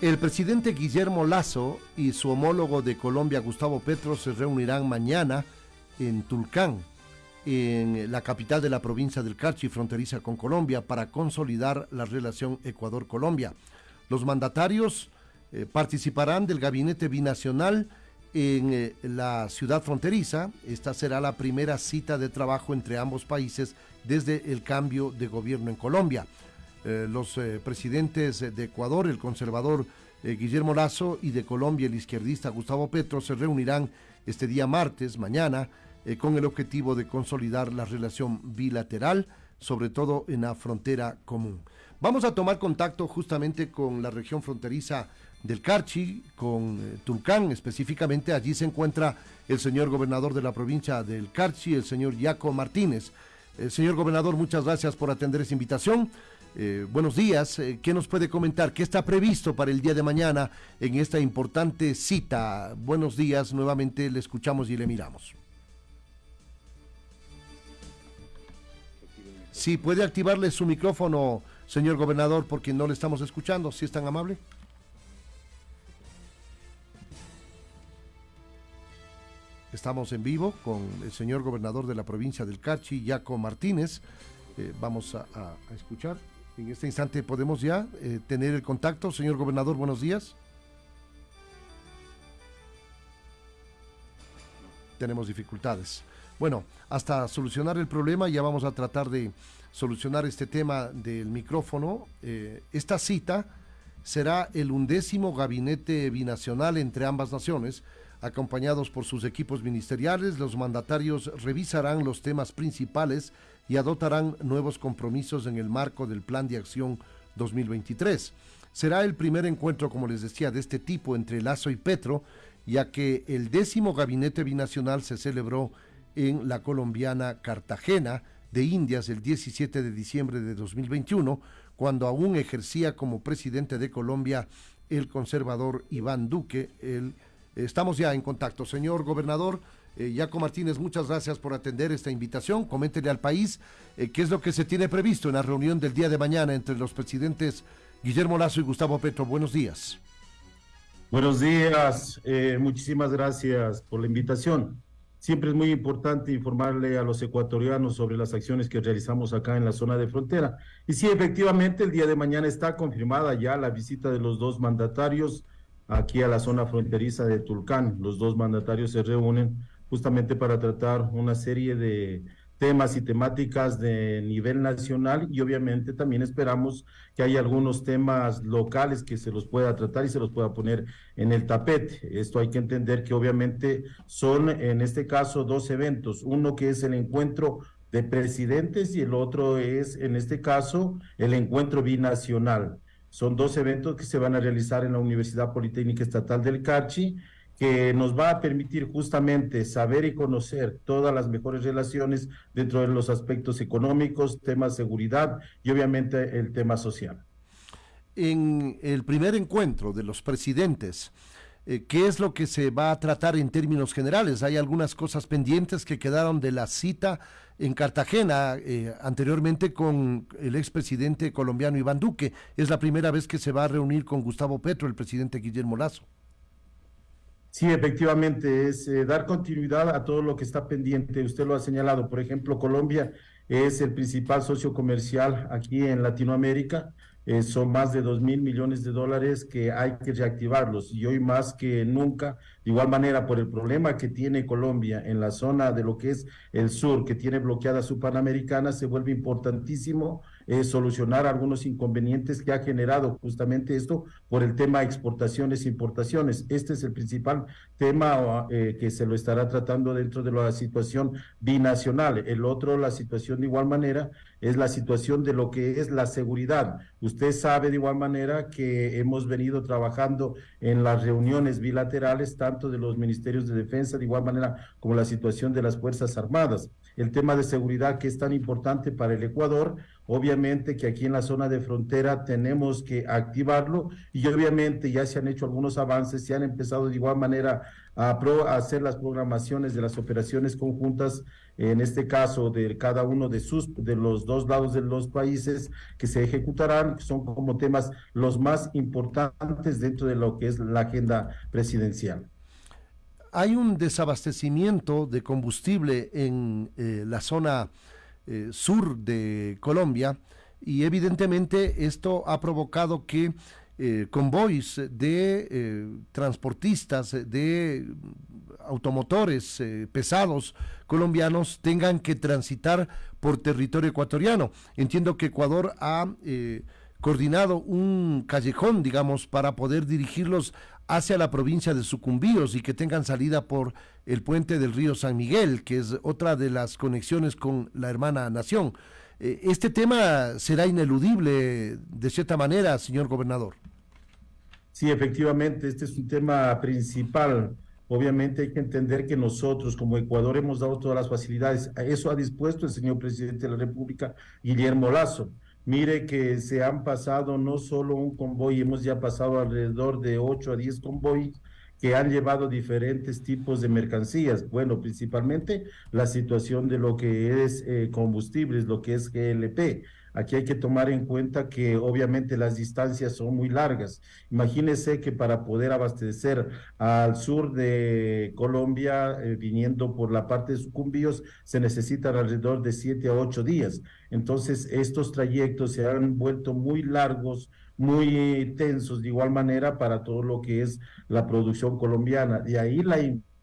El presidente Guillermo Lazo y su homólogo de Colombia, Gustavo Petro, se reunirán mañana en Tulcán, en la capital de la provincia del Carchi, fronteriza con Colombia, para consolidar la relación Ecuador-Colombia. Los mandatarios eh, participarán del gabinete binacional en eh, la ciudad fronteriza. Esta será la primera cita de trabajo entre ambos países desde el cambio de gobierno en Colombia. Eh, los eh, presidentes de Ecuador, el conservador eh, Guillermo Lazo, y de Colombia, el izquierdista Gustavo Petro, se reunirán este día martes, mañana, con el objetivo de consolidar la relación bilateral, sobre todo en la frontera común. Vamos a tomar contacto justamente con la región fronteriza del Carchi, con Tulcán específicamente. Allí se encuentra el señor gobernador de la provincia del Carchi, el señor Yaco Martínez. señor gobernador, muchas gracias por atender esa invitación. Eh, buenos días, eh, ¿qué nos puede comentar? ¿Qué está previsto para el día de mañana en esta importante cita? Buenos días, nuevamente le escuchamos y le miramos. Sí, puede activarle su micrófono, señor gobernador, porque no le estamos escuchando, si es tan amable. Estamos en vivo con el señor gobernador de la provincia del Cachi, Yaco Martínez. Eh, vamos a escuchar. En este instante podemos ya eh, tener el contacto. Señor gobernador, buenos días. Tenemos dificultades. Bueno, hasta solucionar el problema ya vamos a tratar de solucionar este tema del micrófono. Eh, esta cita será el undécimo gabinete binacional entre ambas naciones acompañados por sus equipos ministeriales, los mandatarios revisarán los temas principales y adoptarán nuevos compromisos en el marco del Plan de Acción 2023. Será el primer encuentro, como les decía, de este tipo entre Lazo y Petro, ya que el décimo gabinete binacional se celebró en la colombiana Cartagena de Indias el 17 de diciembre de 2021, cuando aún ejercía como presidente de Colombia el conservador Iván Duque, el Estamos ya en contacto. Señor gobernador, eh, Yaco Martínez, muchas gracias por atender esta invitación. Coméntele al país eh, qué es lo que se tiene previsto en la reunión del día de mañana entre los presidentes Guillermo Lazo y Gustavo Petro. Buenos días. Buenos días, eh, muchísimas gracias por la invitación. Siempre es muy importante informarle a los ecuatorianos sobre las acciones que realizamos acá en la zona de frontera. Y sí, efectivamente, el día de mañana está confirmada ya la visita de los dos mandatarios aquí a la zona fronteriza de Tulcán. Los dos mandatarios se reúnen justamente para tratar una serie de temas y temáticas de nivel nacional y obviamente también esperamos que haya algunos temas locales que se los pueda tratar y se los pueda poner en el tapete. Esto hay que entender que obviamente son en este caso dos eventos, uno que es el encuentro de presidentes y el otro es en este caso el encuentro binacional. Son dos eventos que se van a realizar en la Universidad Politécnica Estatal del Carchi, que nos va a permitir justamente saber y conocer todas las mejores relaciones dentro de los aspectos económicos, temas de seguridad y obviamente el tema social. En el primer encuentro de los presidentes, eh, ¿qué es lo que se va a tratar en términos generales? Hay algunas cosas pendientes que quedaron de la cita en Cartagena eh, anteriormente con el expresidente colombiano Iván Duque. Es la primera vez que se va a reunir con Gustavo Petro, el presidente Guillermo Lazo. Sí, efectivamente, es eh, dar continuidad a todo lo que está pendiente. Usted lo ha señalado. Por ejemplo, Colombia es el principal socio comercial aquí en Latinoamérica. Eh, son más de dos mil millones de dólares que hay que reactivarlos y hoy más que nunca, de igual manera por el problema que tiene Colombia en la zona de lo que es el sur, que tiene bloqueada su Panamericana, se vuelve importantísimo eh, solucionar algunos inconvenientes que ha generado justamente esto por el tema exportaciones e importaciones. Este es el principal tema eh, que se lo estará tratando dentro de la situación binacional. El otro, la situación de igual manera, es la situación de lo que es la seguridad. Usted sabe de igual manera que hemos venido trabajando en las reuniones bilaterales, tanto de los ministerios de defensa, de igual manera como la situación de las Fuerzas Armadas. El tema de seguridad que es tan importante para el Ecuador, obviamente que aquí en la zona de frontera tenemos que activarlo y obviamente ya se han hecho algunos avances, se han empezado de igual manera a, hacer las programaciones de las operaciones conjuntas, en este caso de cada uno de sus de los dos lados de los países que se ejecutarán, que son como temas los más importantes dentro de lo que es la agenda presidencial. Hay un desabastecimiento de combustible en eh, la zona eh, sur de Colombia y evidentemente esto ha provocado que eh, convoys de eh, transportistas, de automotores eh, pesados colombianos tengan que transitar por territorio ecuatoriano. Entiendo que Ecuador ha coordinado un callejón, digamos, para poder dirigirlos hacia la provincia de Sucumbíos y que tengan salida por el puente del río San Miguel, que es otra de las conexiones con la hermana nación. ¿Este tema será ineludible de cierta manera, señor gobernador? Sí, efectivamente, este es un tema principal. Obviamente hay que entender que nosotros como Ecuador hemos dado todas las facilidades. Eso ha dispuesto el señor presidente de la República, Guillermo Lazo. Mire que se han pasado no solo un convoy, hemos ya pasado alrededor de 8 a 10 convoys que han llevado diferentes tipos de mercancías. Bueno, principalmente la situación de lo que es eh, combustibles, lo que es GLP Aquí hay que tomar en cuenta que obviamente las distancias son muy largas. Imagínese que para poder abastecer al sur de Colombia, eh, viniendo por la parte de Sucumbíos, se necesitan alrededor de siete a ocho días. Entonces, estos trayectos se han vuelto muy largos, muy tensos de igual manera para todo lo que es la producción colombiana. De ahí la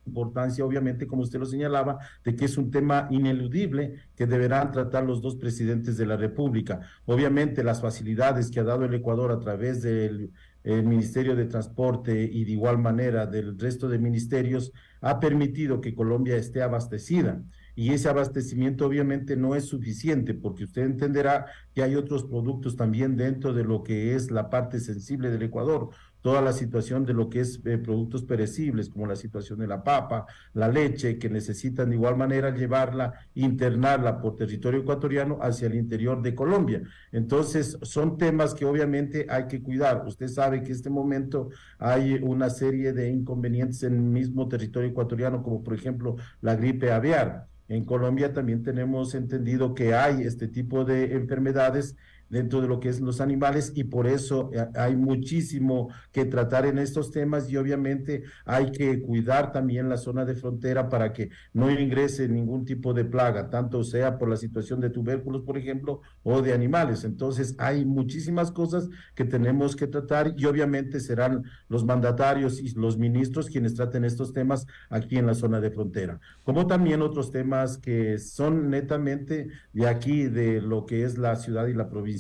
importancia, obviamente, como usted lo señalaba, de que es un tema ineludible que deberán tratar los dos presidentes de la República. Obviamente, las facilidades que ha dado el Ecuador a través del Ministerio de Transporte y de igual manera del resto de ministerios ha permitido que Colombia esté abastecida y ese abastecimiento obviamente no es suficiente porque usted entenderá que hay otros productos también dentro de lo que es la parte sensible del Ecuador, toda la situación de lo que es eh, productos perecibles, como la situación de la papa, la leche, que necesitan de igual manera llevarla, internarla por territorio ecuatoriano hacia el interior de Colombia. Entonces, son temas que obviamente hay que cuidar. Usted sabe que en este momento hay una serie de inconvenientes en el mismo territorio ecuatoriano, como por ejemplo la gripe aviar. En Colombia también tenemos entendido que hay este tipo de enfermedades dentro de lo que es los animales y por eso eh, hay muchísimo que tratar en estos temas y obviamente hay que cuidar también la zona de frontera para que no ingrese ningún tipo de plaga, tanto sea por la situación de tubérculos, por ejemplo, o de animales. Entonces hay muchísimas cosas que tenemos que tratar y obviamente serán los mandatarios y los ministros quienes traten estos temas aquí en la zona de frontera, como también otros temas que son netamente de aquí, de lo que es la ciudad y la provincia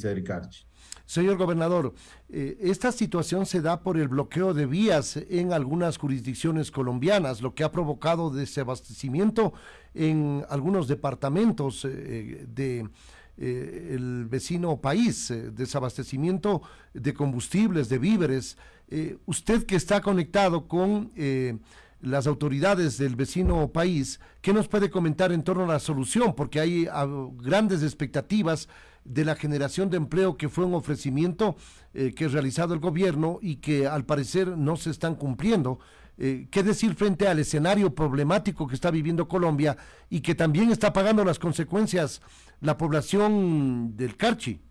Señor gobernador, eh, esta situación se da por el bloqueo de vías en algunas jurisdicciones colombianas, lo que ha provocado desabastecimiento en algunos departamentos eh, de eh, el vecino país, desabastecimiento de combustibles, de víveres. usted que está conectado con las autoridades del vecino país, ¿qué nos puede comentar en torno a la solución? Porque hay ah, grandes expectativas de la generación de empleo que fue un ofrecimiento eh, que ha realizado el gobierno y que al parecer no se están cumpliendo. Eh, ¿Qué decir frente al escenario problemático que está viviendo Colombia y que también está pagando las consecuencias la población del Carchi?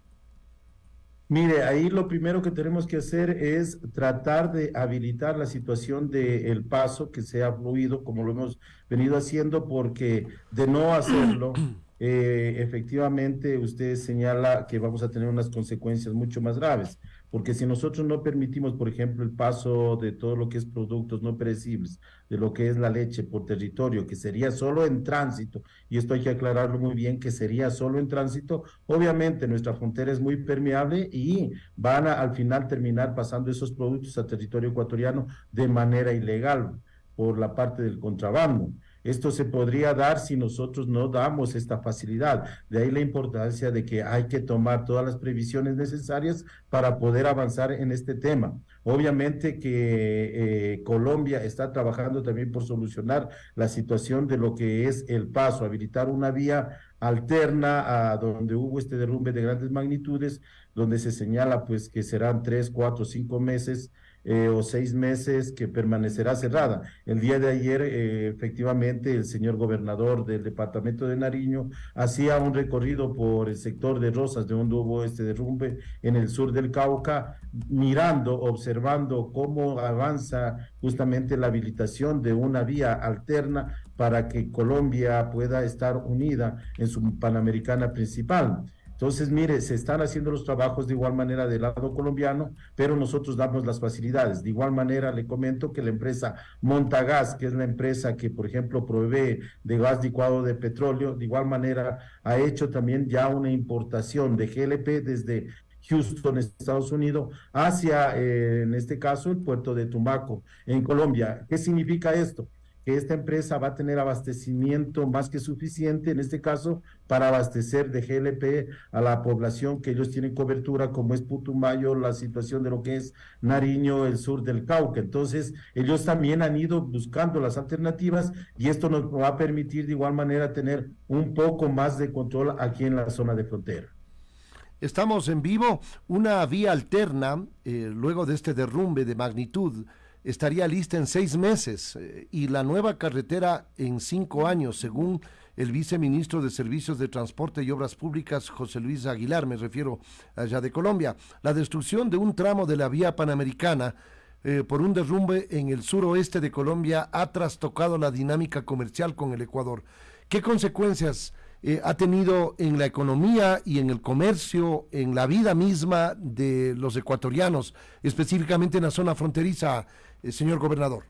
Mire, ahí lo primero que tenemos que hacer es tratar de habilitar la situación del paso que sea fluido, como lo hemos venido haciendo, porque de no hacerlo, eh, efectivamente usted señala que vamos a tener unas consecuencias mucho más graves, porque si nosotros no permitimos, por ejemplo, el paso de todo lo que es productos no perecibles, de lo que es la leche por territorio, que sería solo en tránsito, y esto hay que aclararlo muy bien, que sería solo en tránsito, obviamente nuestra frontera es muy permeable y van a al final terminar pasando esos productos a territorio ecuatoriano de manera ilegal por la parte del contrabando. Esto se podría dar si nosotros no damos esta facilidad. De ahí la importancia de que hay que tomar todas las previsiones necesarias para poder avanzar en este tema. Obviamente que eh, Colombia está trabajando también por solucionar la situación de lo que es el paso, habilitar una vía alterna a donde hubo este derrumbe de grandes magnitudes, donde se señala pues que serán tres, cuatro, cinco meses eh, o seis meses que permanecerá cerrada. El día de ayer, eh, efectivamente, el señor gobernador del departamento de Nariño hacía un recorrido por el sector de Rosas, de donde hubo este derrumbe en el sur del Cauca, mirando, observando cómo avanza justamente la habilitación de una vía alterna para que Colombia pueda estar unida en su Panamericana principal. Entonces, mire, se están haciendo los trabajos de igual manera del lado colombiano, pero nosotros damos las facilidades. De igual manera, le comento que la empresa Montagas, que es la empresa que, por ejemplo, provee de gas licuado de petróleo, de igual manera ha hecho también ya una importación de GLP desde Houston, Estados Unidos, hacia, eh, en este caso, el puerto de Tumaco, en Colombia. ¿Qué significa esto? Que esta empresa va a tener abastecimiento más que suficiente, en este caso, para abastecer de GLP a la población que ellos tienen cobertura, como es Putumayo, la situación de lo que es Nariño, el sur del Cauca. Entonces, ellos también han ido buscando las alternativas y esto nos va a permitir de igual manera tener un poco más de control aquí en la zona de frontera. Estamos en vivo, una vía alterna, eh, luego de este derrumbe de magnitud, estaría lista en seis meses eh, y la nueva carretera en cinco años, según el viceministro de Servicios de Transporte y Obras Públicas, José Luis Aguilar, me refiero allá de Colombia. La destrucción de un tramo de la vía panamericana eh, por un derrumbe en el suroeste de Colombia ha trastocado la dinámica comercial con el Ecuador. ¿Qué consecuencias eh, ha tenido en la economía y en el comercio, en la vida misma de los ecuatorianos, específicamente en la zona fronteriza, eh, señor gobernador?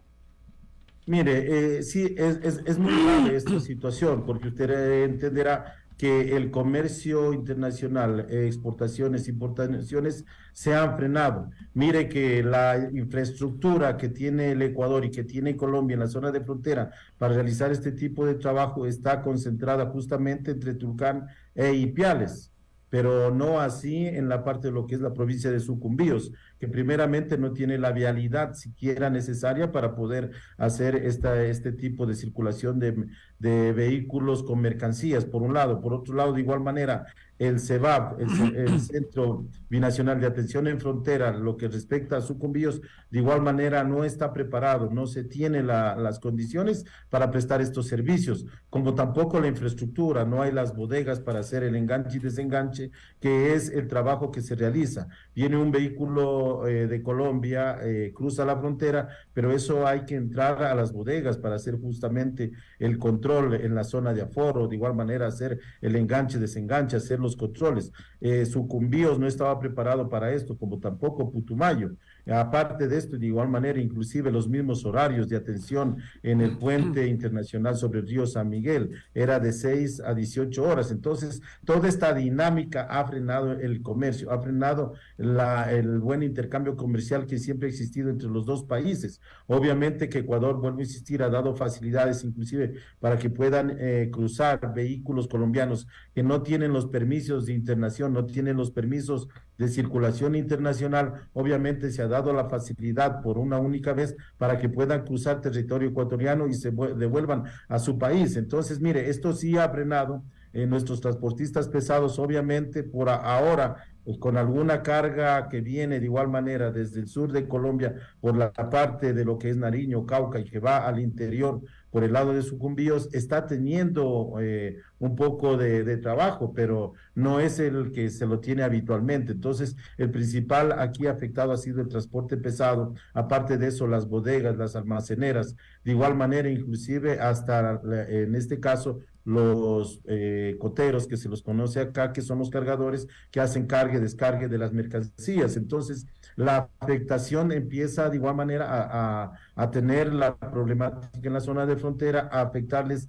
Mire, eh, sí, es, es, muy grave esta situación, porque usted entenderá que el comercio internacional, exportaciones, importaciones, se han frenado. Mire que la infraestructura que tiene el Ecuador y que tiene Colombia en la zona de frontera para realizar este tipo de trabajo está concentrada justamente entre Tulcán e Ipiales pero no así en la parte de lo que es la provincia de Sucumbíos, que primeramente no tiene la vialidad siquiera necesaria para poder hacer esta, este tipo de circulación de, de vehículos con mercancías, por un lado. Por otro lado, de igual manera, el CEBAP, el, Centro Binacional de Atención en Frontera, lo que respecta a sucumbíos, de igual manera no está preparado, no se tiene las condiciones para prestar estos servicios, como tampoco la infraestructura, no hay las bodegas para hacer el enganche y desenganche, que es el trabajo que se realiza. Viene un vehículo eh, de Colombia, eh, cruza la frontera, pero eso hay que entrar a las bodegas para hacer justamente el control en la zona de aforo, de igual manera hacer el enganche, desenganche, hacer los controles. Eh, Sucumbíos no estaba preparado para esto, como tampoco Putumayo. Aparte de esto, de igual manera, inclusive los mismos horarios de atención en el puente internacional sobre el río San Miguel era de 6 a 18 horas. Entonces, toda esta dinámica ha frenado el comercio, ha frenado la, el buen intercambio comercial que siempre ha existido entre los dos países. Obviamente que Ecuador, vuelvo a insistir, ha dado facilidades inclusive para que puedan eh, cruzar vehículos colombianos que no tienen los permisos de internación, no tienen los permisos de circulación internacional, obviamente se ha dado la facilidad por una única vez para que puedan cruzar territorio ecuatoriano y se devuelvan a su país. Entonces, mire, esto sí ha frenado eh, nuestros transportistas pesados, obviamente por ahora pues, con alguna carga que viene de igual manera desde el sur de Colombia por la parte de lo que es Nariño, Cauca y que va al interior por el lado de Sucumbíos, está teniendo eh, un poco de, trabajo, pero no es el que se lo tiene habitualmente. Entonces, el principal aquí afectado ha sido el transporte pesado, aparte de eso, las bodegas, las almaceneras, de igual manera, inclusive hasta en este caso, los eh, coteros que se los conoce acá, que son los cargadores que hacen cargue, descargue de las mercancías. Entonces, la afectación empieza de igual manera a, a, tener la problemática en la zona de frontera, a afectarles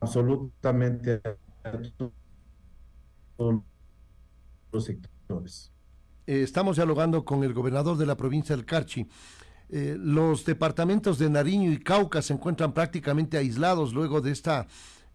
absolutamente a todos los sectores. Eh, estamos dialogando con el gobernador de la provincia del Carchi. Eh, los departamentos de Nariño y Cauca se encuentran prácticamente aislados luego de esta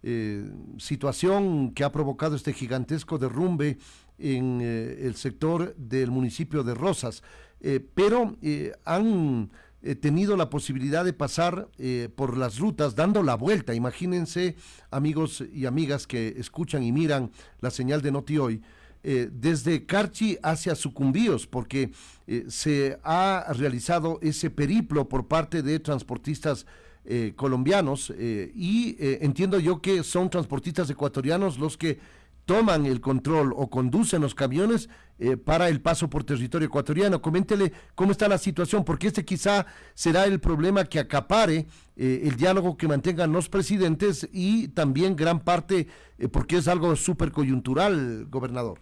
eh, situación que ha provocado este gigantesco derrumbe en eh, el sector del municipio de Rosas. Eh, pero han eh, tenido la posibilidad de pasar por las rutas dando la vuelta. Imagínense, amigos y amigas que escuchan y miran la señal de Noti Hoy, desde Carchi hacia Sucumbíos, porque se ha realizado ese periplo por parte de transportistas colombianos y entiendo yo que son transportistas ecuatorianos los que toman el control o conducen los camiones eh, para el paso por territorio ecuatoriano. Coméntele cómo está la situación, porque este quizá será el problema que acapare eh, el diálogo que mantengan los presidentes y también gran parte, eh, porque es algo súper coyuntural, gobernador.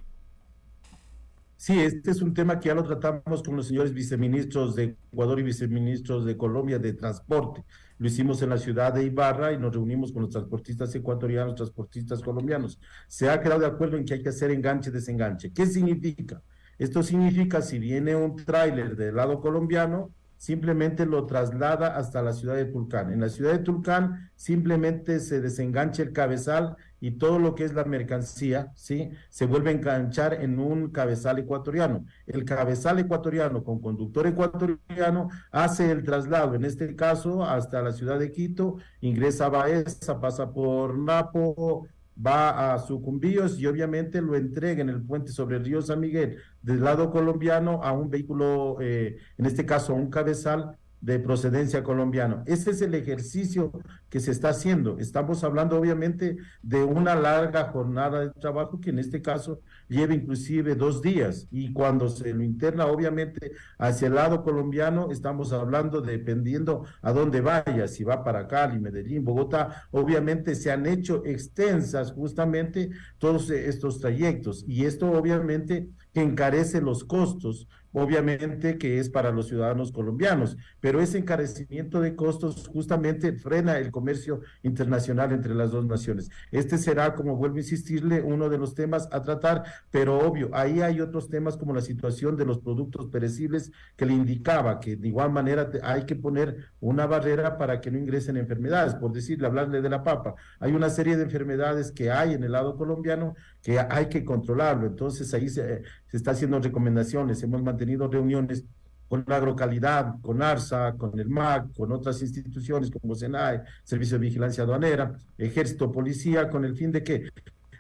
Sí, este es un tema que ya lo tratamos con los señores viceministros de Ecuador y viceministros de Colombia de Transporte. Lo hicimos en la ciudad de Ibarra y nos reunimos con los transportistas ecuatorianos, transportistas colombianos. Se ha quedado de acuerdo en que hay que hacer enganche-desenganche. ¿Qué significa? Esto significa si viene un tráiler del lado colombiano, simplemente lo traslada hasta la ciudad de Tulcán. En la ciudad de Tulcán simplemente se desengancha el cabezal y todo lo que es la mercancía, ¿sí? Se vuelve a enganchar en un cabezal ecuatoriano. El cabezal ecuatoriano con conductor ecuatoriano hace el traslado, en este caso, hasta la ciudad de Quito, ingresa a Baeza, pasa por Napo, va a Sucumbíos y obviamente lo entrega en el puente sobre el río San Miguel del lado colombiano a un vehículo, eh, en este caso a un cabezal de procedencia colombiana. Ese es el ejercicio que se está haciendo. Estamos hablando obviamente de una larga jornada de trabajo que en este caso lleva inclusive dos días. Y cuando se lo interna obviamente hacia el lado colombiano estamos hablando dependiendo a dónde vaya, si va para Cali, Medellín, Bogotá, obviamente se han hecho extensas justamente todos estos trayectos. Y esto obviamente encarece los costos obviamente que es para los ciudadanos colombianos, pero ese encarecimiento de costos justamente frena el comercio internacional entre las dos naciones. Este será, como vuelvo a insistirle, uno de los temas a tratar, pero obvio, ahí hay otros temas como la situación de los productos perecibles que le indicaba que de igual manera hay que poner una barrera para que no ingresen enfermedades, por decirle, hablarle de la papa. Hay una serie de enfermedades que hay en el lado colombiano que hay que controlarlo, entonces ahí se, se está haciendo recomendaciones, hemos mantenido tenido reuniones con la agrocalidad, con ARSA, con el MAC, con otras instituciones como SENAE, Servicio de Vigilancia Aduanera, Ejército, Policía, con el fin de que,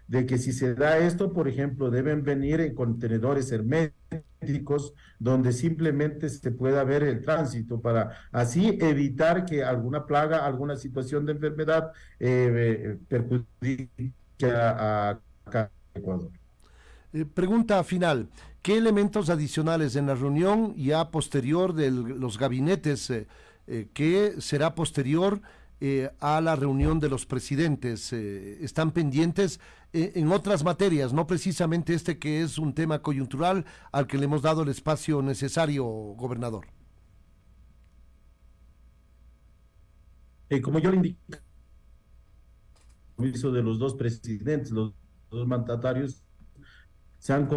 de que si se da esto, por ejemplo, deben venir en contenedores herméticos donde simplemente se pueda ver el tránsito para así evitar que alguna plaga, alguna situación de enfermedad eh, eh perjudique a, a Ecuador. Eh, pregunta final, ¿qué elementos adicionales en la reunión ya posterior de los gabinetes, eh, eh, que será posterior a la reunión de los presidentes, están pendientes en otras materias, no precisamente este que es un tema coyuntural al que le hemos dado el espacio necesario, gobernador? como yo le indiqué, de los dos presidentes, los dos mandatarios, se han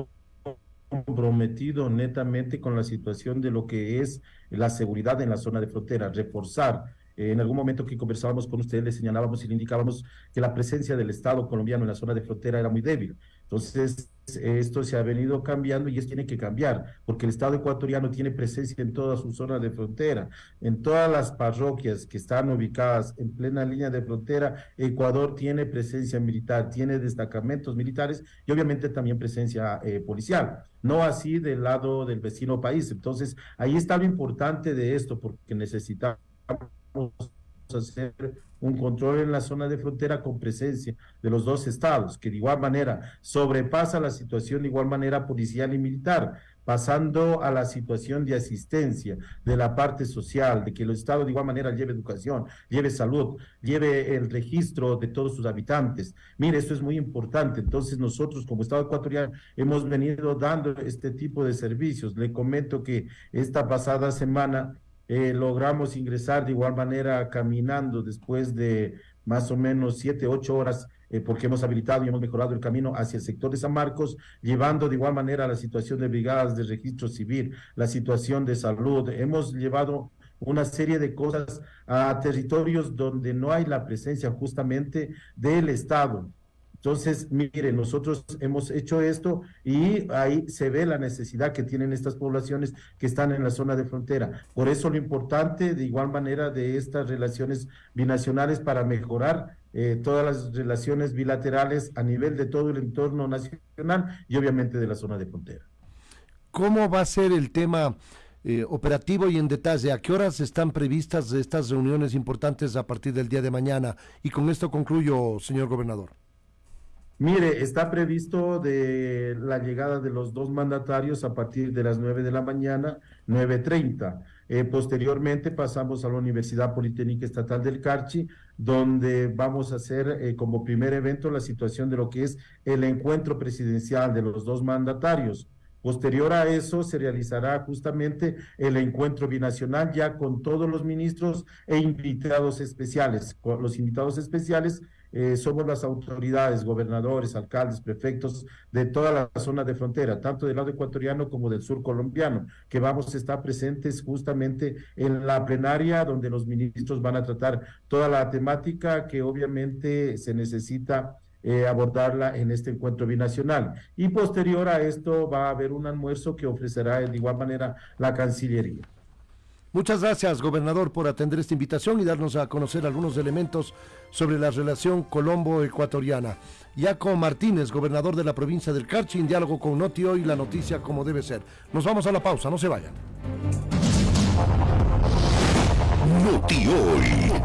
comprometido netamente con la situación de lo que es la seguridad en la zona de frontera, reforzar. Eh, en algún momento que conversábamos con ustedes, le señalábamos y le indicábamos que la presencia del Estado colombiano en la zona de frontera era muy débil. Entonces, esto se ha venido cambiando y es tiene que cambiar, porque el Estado ecuatoriano tiene presencia en toda su zona de frontera, en todas las parroquias que están ubicadas en plena línea de frontera, Ecuador tiene presencia militar, tiene destacamentos militares y obviamente también presencia eh, policial, no así del lado del vecino país. Entonces, ahí está lo importante de esto, porque necesitamos hacer un control en la zona de frontera con presencia de los dos estados, que de igual manera sobrepasa la situación de igual manera policial y militar, pasando a la situación de asistencia de la parte social, de que el Estado de igual manera lleve educación, lleve salud, lleve el registro de todos sus habitantes. Mire, esto es muy importante. Entonces nosotros como Estado ecuatoriano hemos venido dando este tipo de servicios. Le comento que esta pasada semana eh, logramos ingresar de igual manera caminando después de más o menos siete, ocho horas, eh, porque hemos habilitado y hemos mejorado el camino hacia el sector de San Marcos, llevando de igual manera la situación de brigadas de registro civil, la situación de salud. Hemos llevado una serie de cosas a territorios donde no hay la presencia justamente del Estado Entonces, mire, nosotros hemos hecho esto y ahí se ve la necesidad que tienen estas poblaciones que están en la zona de frontera. Por eso lo importante, de igual manera, de estas relaciones binacionales para mejorar eh, todas las relaciones bilaterales a nivel de todo el entorno nacional y obviamente de la zona de frontera. ¿Cómo va a ser el tema eh, operativo y en detalle? ¿A qué horas están previstas estas reuniones importantes a partir del día de mañana? Y con esto concluyo, señor gobernador. Mire, está previsto de la llegada de los dos mandatarios a partir de las 9 de la mañana, 9.30. Eh, posteriormente pasamos a la Universidad Politécnica Estatal del Carchi, donde vamos a hacer eh, como primer evento la situación de lo que es el encuentro presidencial de los dos mandatarios. Posterior a eso se realizará justamente el encuentro binacional ya con todos los ministros e invitados especiales. Los invitados especiales eh, somos las autoridades, gobernadores, alcaldes, prefectos de toda la zona de frontera, tanto del lado ecuatoriano como del sur colombiano, que vamos a estar presentes justamente en la plenaria donde los ministros van a tratar toda la temática que obviamente se necesita eh, abordarla en este encuentro binacional. Y posterior a esto va a haber un almuerzo que ofrecerá de igual manera la Cancillería. Muchas gracias, gobernador, por atender esta invitación y darnos a conocer algunos elementos sobre la relación colombo-ecuatoriana. Yaco Martínez, gobernador de la provincia del Carchi, en diálogo con Noti Hoy, la noticia como debe ser. Nos vamos a la pausa, no se vayan. Noti Hoy.